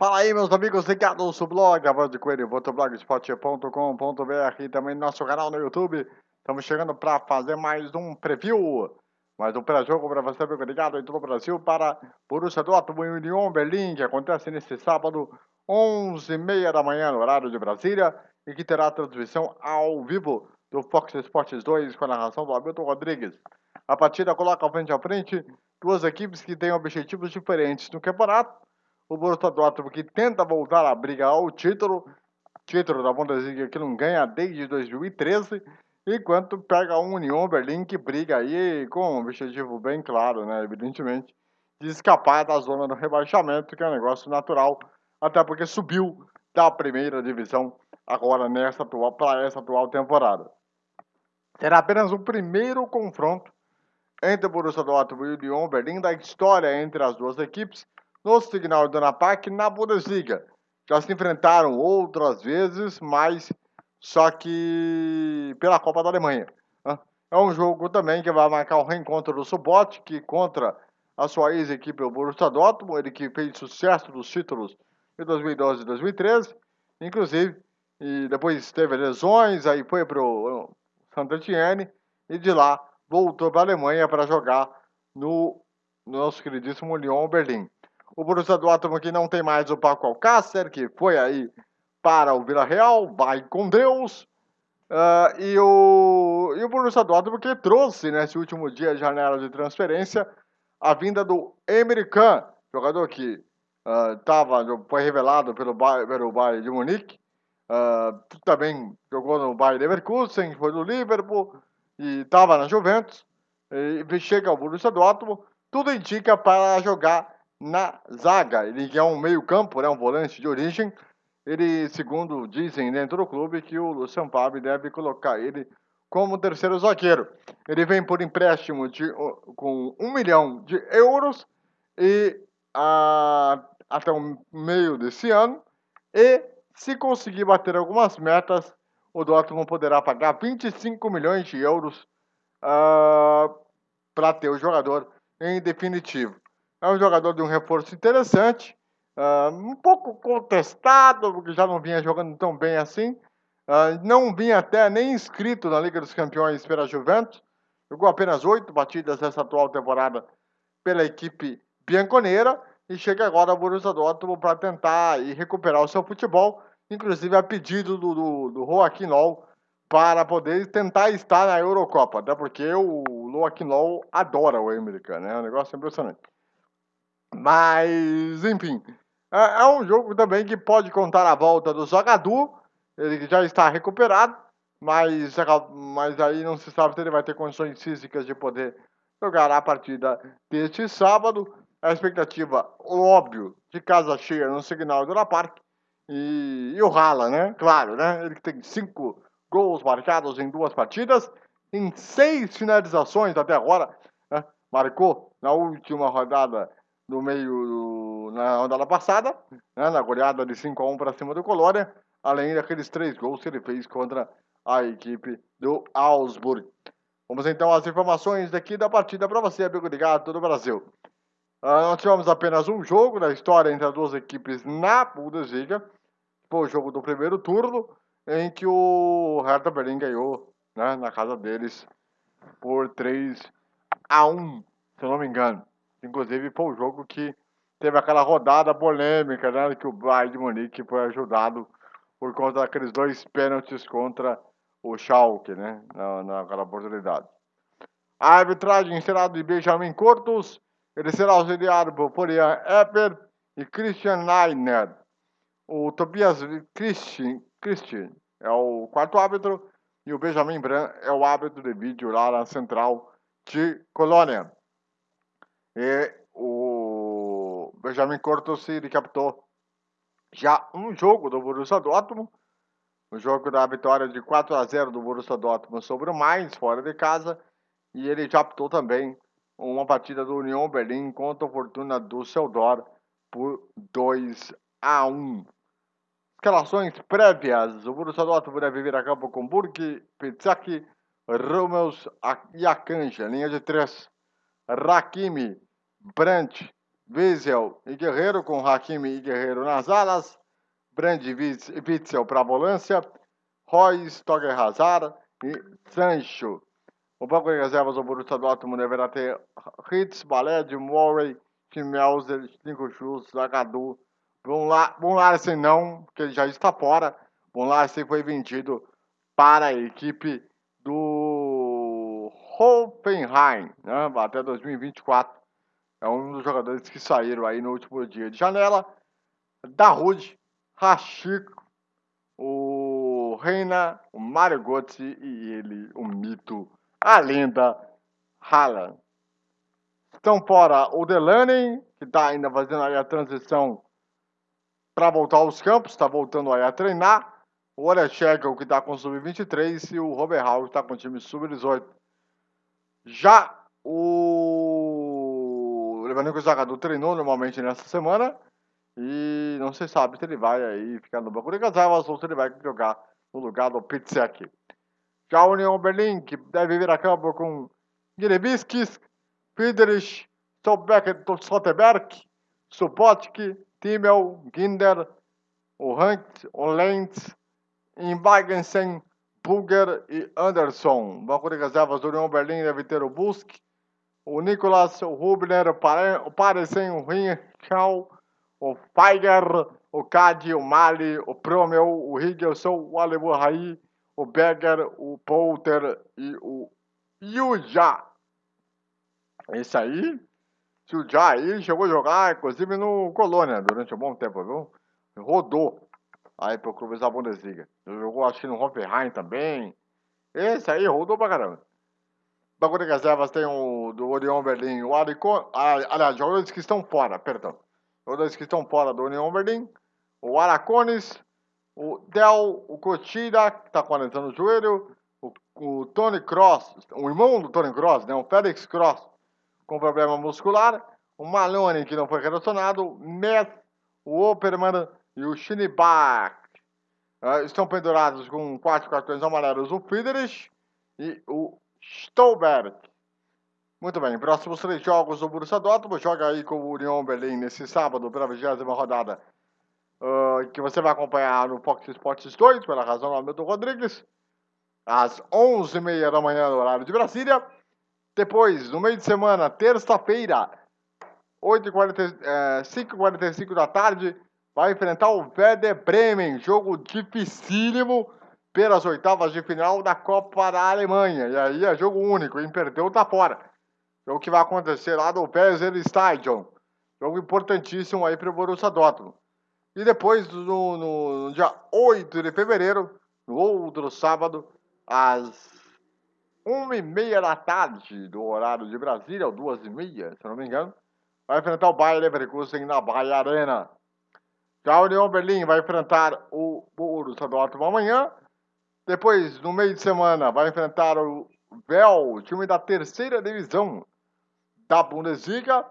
Fala aí, meus amigos ligados no blog, a voz de coelho, blogspot.com.br e também no nosso canal no YouTube. Estamos chegando para fazer mais um preview, mais um pré-jogo para você, amigo ligado em todo o Brasil, para Borussia Dortmund e Union Berlin, que acontece neste sábado, 11h30 da manhã, no horário de Brasília, e que terá transmissão ao vivo do Fox Sports 2 com a narração do Hamilton Rodrigues. A partida coloca frente a frente duas equipes que têm objetivos diferentes no campeonato, o Borussia Dortmund que tenta voltar a briga ao título, título da Bundesliga que não ganha desde 2013, enquanto pega o Union Berlim que briga aí com um objetivo bem claro, né, evidentemente, de escapar da zona do rebaixamento, que é um negócio natural, até porque subiu da primeira divisão agora nessa atual para essa atual temporada. Será apenas o primeiro confronto entre o Borussia Dortmund e o Union Berlim da história entre as duas equipes no Signal Iduna Park na Bundesliga. Já se enfrentaram outras vezes, mas só que pela Copa da Alemanha. Né? É um jogo também que vai marcar o reencontro do Subot, que contra a sua ex-equipe, o Borussia Dortmund, ele que fez sucesso dos títulos de 2012 e 2013, inclusive, e depois teve lesões, aí foi para o Saint-Etienne, e de lá voltou para a Alemanha para jogar no nosso queridíssimo Lyon Berlim. O Borussia Dortmund que não tem mais o Paco Alcácer, que foi aí para o Vila Real, vai com Deus. Uh, e, o, e o Borussia Dortmund que trouxe nesse último dia de janela de transferência a vinda do Kahn, jogador que uh, tava, foi revelado pelo, pelo Bayern de Munique, uh, também jogou no Bayern Leverkusen, foi do Liverpool e estava na Juventus, e chega ao Borussia Dortmund, tudo indica para jogar na zaga. Ele é um meio-campo, né, um volante de origem. Ele, segundo dizem dentro do clube, que o Lucian Favre deve colocar ele como terceiro zagueiro. Ele vem por empréstimo de, com um milhão de euros e a, até o meio desse ano. E se conseguir bater algumas metas, o Dortmund poderá pagar 25 milhões de euros uh, para ter o jogador em definitivo. É um jogador de um reforço interessante, uh, um pouco contestado, porque já não vinha jogando tão bem assim. Uh, não vinha até nem inscrito na Liga dos Campeões pela Juventus. Jogou apenas oito partidas nessa atual temporada pela equipe bianconeira e chega agora ao Borussia Dortmund para tentar e recuperar o seu futebol, inclusive a pedido do, do, do Joaquim para poder tentar estar na Eurocopa, até porque o Joaquim adora o Emery, né? É um negócio impressionante. Mas, enfim, é, é, um jogo também que pode contar a volta do Zagadu, ele já está recuperado, mas, mas aí não se sabe se ele vai ter condições físicas de poder jogar a partida deste sábado. A expectativa, óbvio, de casa cheia no Signal do Park. E, e o Rala, né? Claro, né? Ele tem cinco gols marcados em duas partidas, em seis finalizações até agora. Né? Marcou na última rodada no meio na rodada passada, né, na goleada de 5 a 1 para cima do Colônia, além daqueles três gols que ele fez contra a equipe do Augsburg. Vamos então às informações daqui da partida para você, amigo ligado todo o Brasil. Uh, nós tivemos apenas um jogo da história entre as duas equipes na Bundesliga. Foi o jogo do primeiro turno, em que o Hertha Berlin ganhou né, na casa deles por 3 a 1, se eu não me engano. Inclusive foi o jogo que teve aquela rodada polêmica, né? Que o Bayern de Munique foi ajudado por conta daqueles dois pênaltis contra o Schalke, né? Na, naquela oportunidade. A arbitragem será de Benjamin Cortos, ele será auxiliado por Florian Epper e Christian Leiner. O Tobias Christian, Christian é o quarto árbitro e o Benjamin Bran é o árbitro de vídeo lá na central de Colônia. E o Benjamin Cortosi ele captou já um jogo do Borussia Dortmund, o jogo da vitória de 4 a 0 do Borussia Dortmund sobre o Mainz, fora de casa, e ele captou também uma partida do Union Berlim contra a Fortuna Düsseldorf por 2 a 1. Escalações prévias. O Borussia Dortmund deve vir a campo com Burg, Pizzaki, Rummels e Akanji. Linha de três. Rakimi, Brandt, Wiesel e Guerreiro, com Hakimi e Guerreiro nas alas, Brand e Witzel para a volância, Royce, Toger Hazard e Sancho. O banco de reservas do Borussia Dortmund deverá ter Hitz, Baled, Melzer, Cinco Schultz, Zagadu, Von Larsen não, porque ele já está fora. Von Larsen foi vendido para a equipe do Hoffenheim, né, até 2024. É um dos jogadores que saíram aí no último dia de janela. Darude, Rachiko, o Reina, o Mario Götze e ele, o mito, a lenda Haaland. Estão fora o Delaney, que está ainda fazendo aí a transição para voltar aos campos, está voltando aí a treinar. O Orechek, que está com o Sub-23, e o Robert Hall, que está com o time Sub-18. Já o Levanico Zagadou treinou normalmente nessa semana e não se sabe se ele vai aí ficar no banco de reservas ou se ele vai jogar no lugar do Pitsek. Já a União Berlim, que deve vir a campo com Girebiskis, Friedrich, Stoltenberg, Subotki, Timmel, Ginder, o Hunt, o Lentz, Inwagensen, Bulger e Anderson. Banco de reservas do União Berlim deve ter o Busk, o Nicolas, Rubner, o Parecen, o Rinchal, o Feiger, o Cadi, o Mali, o Promel, o Higgelson, o Aleburraí, o Berger, o Polter e o Yuja. Esse aí, o Jair chegou a jogar, inclusive no Colônia, durante um bom tempo, viu? Rodou aí pro clube da Bundesliga. Jogou acho que no Hoffenheim também. Esse aí rodou pra caramba. Banco de reservas tem o do Orion Berlim, o Aricon, aliás, jogadores que estão fora, perdão. Jogadores que estão fora do União o Aracones, o Del, o Cochira, que está quarentando o joelho, o, o Tony Cross, o irmão do Tony Cross, né, o Félix Cross, com problema muscular, o Malone, que não foi relacionado, o Meth, o Operman e o Shinibach. Uh, estão pendurados com quatro cartões amarelos o Friedrich e o Stolberg. Muito bem, próximos três jogos do Borussia Dortmund. Joga aí com o Union Berlim nesse sábado pela 20 rodada. Uh, que você vai acompanhar no Fox Sports 2, pela razão do Hamilton Rodrigues. Às 11h30 da manhã, no horário de Brasília. Depois, no meio de semana, terça-feira, 5h45 da tarde, vai enfrentar o Werder Bremen. Jogo dificílimo pelas oitavas de final da Copa da Alemanha. E aí é jogo único, quem perdeu tá fora. É o que vai acontecer lá no Weser Stadion. Jogo importantíssimo aí para o Borussia Dortmund. E depois, no, no, no, dia 8 de fevereiro, no outro sábado, às 1h30 da tarde do horário de Brasília, ou 2h30, se não me engano, vai enfrentar o Bayer Leverkusen na Bayer Arena. Já a União Berlim vai enfrentar o Borussia Dortmund amanhã depois, no meio de semana, vai enfrentar o Vel, time da terceira divisão da Bundesliga.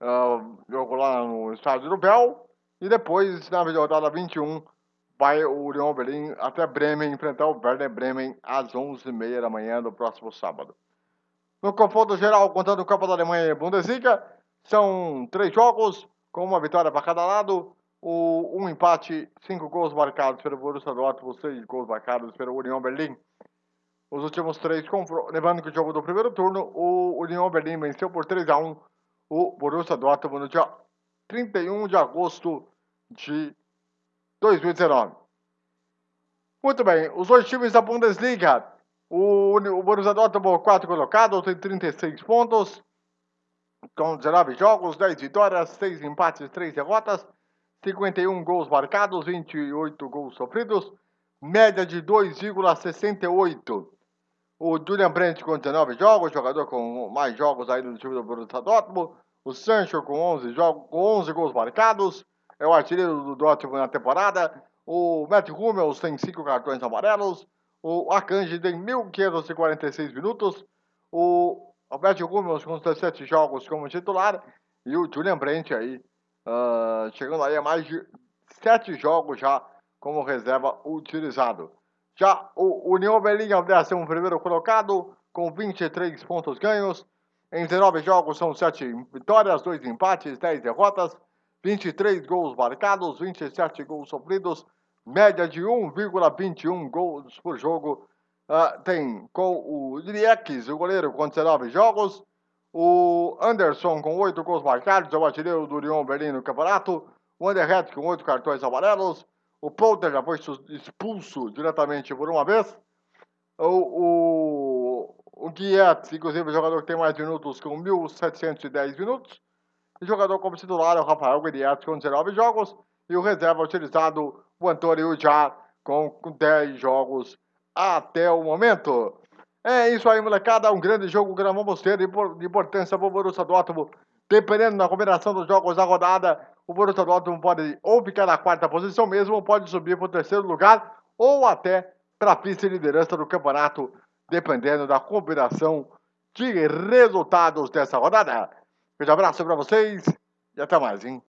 Uh, jogo lá no estádio do Vel. E depois, na rodada 21, vai o Union Berlin até Bremen enfrentar o Werder Bremen às 11h30 da manhã do próximo sábado. No confronto geral, contando o Copa da Alemanha e Bundesliga, são três jogos, com uma vitória para cada lado o, um empate, cinco gols marcados pelo Borussia Dortmund, seis gols marcados pelo União Berlim. Os últimos três lembrando que o jogo do primeiro turno, o União Berlim venceu por 3 a 1 o Borussia Dortmund no dia 31 de agosto de 2019. Muito bem, os dois times da Bundesliga, o, o Borussia Dortmund, 4 colocados, tem 36 pontos, com 19 jogos, 10 vitórias, 6 empates, 3 derrotas. 51 gols marcados, 28 gols sofridos, média de 2,68. O Julian Brandt com 19 jogos, jogador com mais jogos aí no time do Borussia Dortmund. O Sancho com 11, jogos, com 11 gols marcados, é o artilheiro do Dortmund na temporada. O Matt Hummels tem 5 cartões amarelos. O Akanji tem 1.546 minutos. O Matt Hummels com 17 jogos como titular. E o Julian Brandt aí uh, chegando aí a mais de sete jogos já como reserva utilizado. Já o União Berlim é o 11 primeiro colocado, com 23 pontos ganhos, Em 19 jogos são 7 vitórias, 2 empates, 10 derrotas, 23 gols marcados, 27 gols sofridos, média de 1,21 gols por jogo. Uh, tem com o Driex, o goleiro, com 19 jogos. O Anderson com 8 gols marcados, é o artilheiro do Lyon Berlim no campeonato. O Anderhead com 8 cartões amarelos. O Polter já foi expulso diretamente por uma vez. O, o, o Guiet, inclusive, o jogador que tem mais minutos, com 1.710 minutos. O jogador como titular é o Rafael Guiet, com 19 jogos. E o reserva utilizado, o Antônio Já, com 10 jogos até o momento. É isso aí, molecada. Um grande jogo que nós vamos ter de importância para o Borussia Dortmund. Dependendo da combinação dos jogos da rodada, o Borussia Dortmund pode ou ficar na quarta posição mesmo, ou pode subir para o terceiro lugar, ou até para a vice-liderança do campeonato, dependendo da combinação de resultados dessa rodada. Um grande abraço para vocês e até mais, hein?